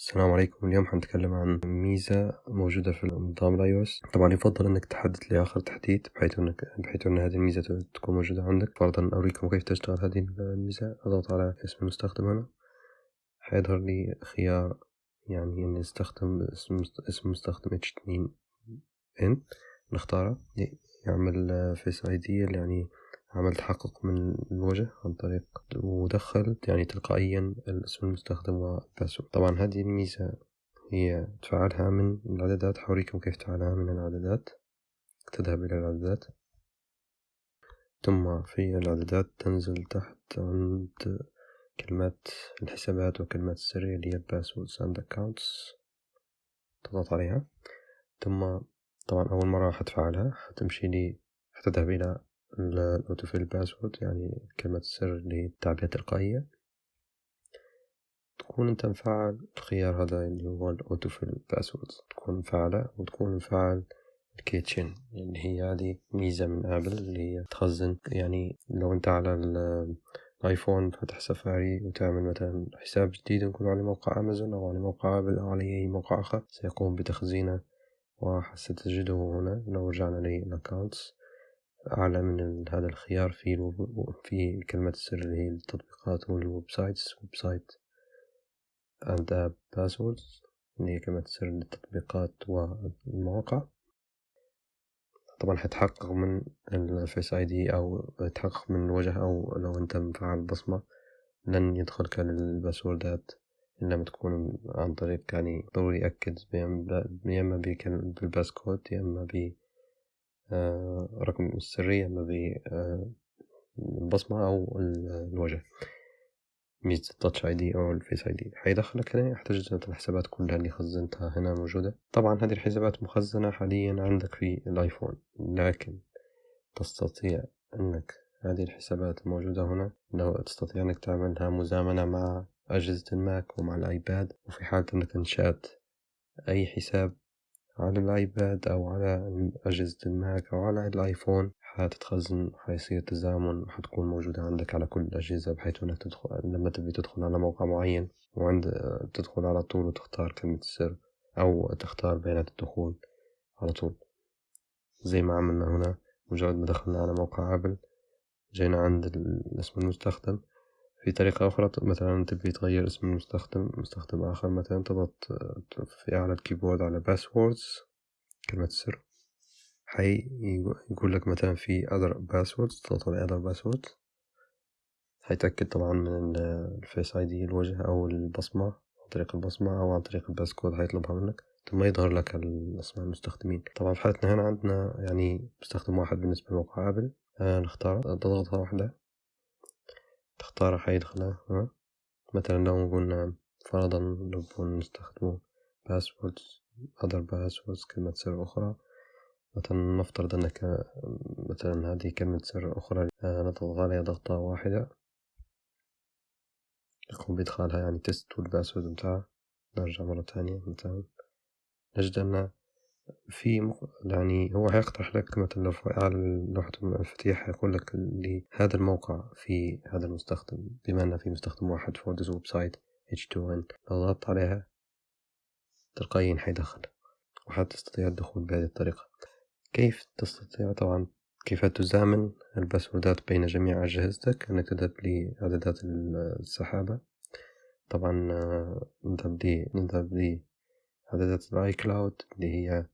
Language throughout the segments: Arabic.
السلام عليكم. اليوم حنتكلم عن ميزة موجودة في نظام الاي طبعا يفضل إنك تحدث لآخر تحديث بحيث انك بحيث إن هذه الميزة تكون موجودة عندك. فرضا أوريكم كيف تشتغل هذه الميزة. أضغط على اسم المستخدم هنا. حيظهر لي خيار يعني إني أستخدم اسم اسم مستخدم H2N نختاره. يعمل Face ID يعني عمل تحقق من الوجه عن طريق ودخلت يعني تلقائيا اسم المستخدم وال password طبعا هذه الميزة هي تفعلها من الإعدادات حوريكم كيف تفعلها من الإعدادات تذهب إلى الإعدادات ثم في الإعدادات تنزل تحت عند كلمات الحسابات وكلمات السرية اللي هي passwords and accounts. تضغط عليها. ثم طبعا أول مرة حتفعلها حتمشي لي حتذهب إلى ال autofill password يعني كلمة السر اللي التعبئة التلقائية تكون أنت مفعل الخيار هذا اللي هو ال autofill password تكون مفعلة وتكون مفعل ال Keychain اللي هي هذه ميزة من آبل اللي هي تخزن. يعني لو أنت على الايفون فتح سفاري وتعمل مثلا حساب جديد نقول على موقع أمازون أو على موقع آبل أو على أي موقع آخر سيقوم بتخزينه. وستجده هنا لو رجعنا لل accounts أعلى من هذا الخيار في في كلمة السر اللي هي التطبيقات وال websites website and passwords اللي هي كلمة السر للتطبيقات والمواقع. طبعا حتحقق من ال Face ID أو تحقق من الوجه أو لو أنت مفعل بصمة لن يدخلك للباسوردات إلا ما تكون عن طريق يعني ضروري أكد يا إما بال passcode يا إما رقم السرية ما بالبصمة أو الوجه. ميزة ال Touch ID أو ال Face ID. حيدخلك هنا يحتاج الحسابات كلها اللي خزنتها هنا موجودة. طبعا هذه الحسابات مخزنة حاليا عندك في الآيفون لكن تستطيع أنك هذه الحسابات الموجودة هنا لو تستطيع أنك تعملها مزامنة مع أجهزة الماك ومع الآيباد وفي حالة أنك أنشأت أي حساب على الآيباد أو على أجهزة الماك أو على الآيفون حتتخزن حيصير تزامن وحتكون موجودة عندك على كل الأجهزة بحيث إنك تدخل لما تبي تدخل على موقع معين وعند تدخل على طول وتختار كلمة السر أو تختار بيانات الدخول على طول. زي ما عملنا هنا مجرد ما دخلنا على موقع آبل جينا عند اسم المستخدم في طريقة أخرى مثلا تبي تغير اسم المستخدم مستخدم آخر مثلا تضغط في أعلى الكيبورد على passwords كلمة السر. حي يقول لك مثلا في other passwords تضغط على other passwords. حيتأكد طبعا من ال Face ID الوجه أو البصمة عن طريق البصمة أو عن طريق ال passcode حيطلبها منك. ثم يظهر لك أسماء المستخدمين. طبعا في حالتنا هنا عندنا يعني مستخدم واحد بالنسبة لموقع آبل آه نختار تضغطها واحدة. تختار حيدخلها مثلا لو قلنا فرضا نبغى نستخدمه passwords other passwords كلمة سر أخرى. مثلا نفترض أنك مثلا هذه كلمة سر أخرى. آه، نضغط عليها ضغطة واحدة. يقوم بإدخالها يعني test وال password متاعها نرجع مرة تانية مثلا. نجد أن في يعني هو هيقترح لك مثلا على لوحة المفاتيح هيقول لك لهذا الموقع في هذا المستخدم بما أن في مستخدم واحد for this website H2N لو ضغطت عليها تلقائيا حيدخل وحتستطيع الدخول بهذه الطريقة. كيف تستطيع؟ طبعا كيف تزامن الباسوردات بين جميع أجهزتك؟ أنك تذهب لإعدادات السحابة. طبعا نذهب لي نذهب لي إعدادات ال iCloud اللي هي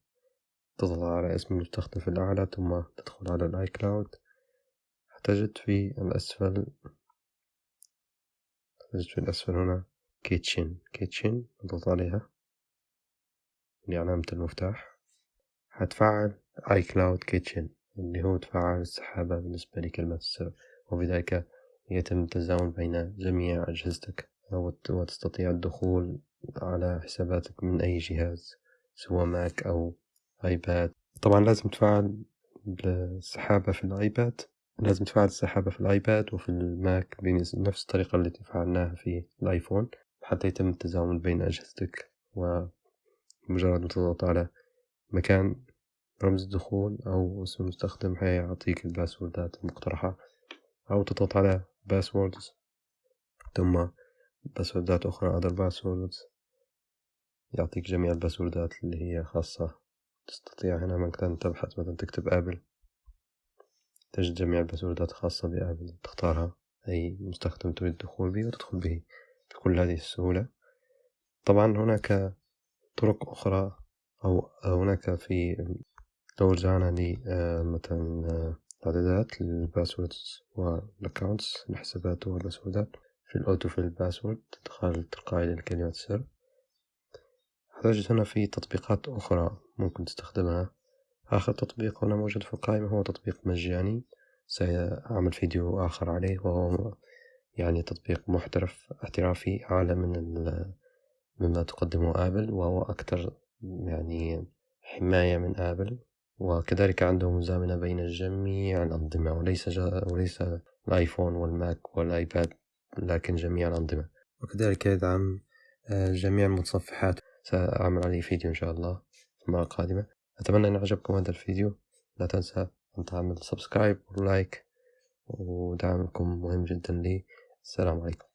تضغط على اسم المستخدم في الأعلى ثم تدخل على ال iCloud تجد في الأسفل تجد في الأسفل هنا Keychain Keychain نضغط عليها. اللي علامة المفتاح. هتفعل iCloud Keychain اللي هو تفعل السحابة بالنسبة لكلمة السر. وبذلك يتم التزامن بين جميع أجهزتك. وتستطيع الدخول على حساباتك من أي جهاز سواء ماك أو ايباد طبعا لازم تفعل السحابة في الآيباد. لازم تفعل السحابة في الآيباد وفي الماك بنفس الطريقة التي فعلناها في الآيفون حتى يتم التزامن بين أجهزتك ومجرد ما تضغط على مكان رمز الدخول أو اسم المستخدم حيعطيك الباسوردات المقترحة أو تضغط على passwords ثم باسوردات أخرى other passwords. يعطيك جميع الباسوردات اللي هي خاصة. تستطيع هنا مثلا تبحث مثلا تكتب آبل. تجد جميع الباسوردات الخاصة بآبل. تختارها. أي مستخدم تريد الدخول به وتدخل به بكل هذه السهولة. طبعا هناك طرق أخرى أو هناك في لو رجعنا آه، مثلا آه، إعدادات لل passwords وال accounts الحسابات والباسوردات. في ال autofill password تدخل تلقائي لكلمة السر. هتجد هنا في تطبيقات أخرى ممكن تستخدمها. آخر تطبيق هنا موجود في القائمة هو تطبيق مجاني. سأعمل فيديو آخر عليه وهو يعني تطبيق محترف احترافي أعلى من مما تقدمه آبل وهو أكثر يعني حماية من آبل. وكذلك عنده مزامنة بين جميع الأنظمة وليس جا وليس الآيفون والماك والآيباد لكن جميع الأنظمة. وكذلك يدعم آه، جميع المتصفحات. سأعمل عليه فيديو إن شاء الله في المرة القادمة. أتمنى أن عجبكم هذا الفيديو. لا تنسى أن تعمل subscribe و like ودعمكم مهم جدا لي. السلام عليكم.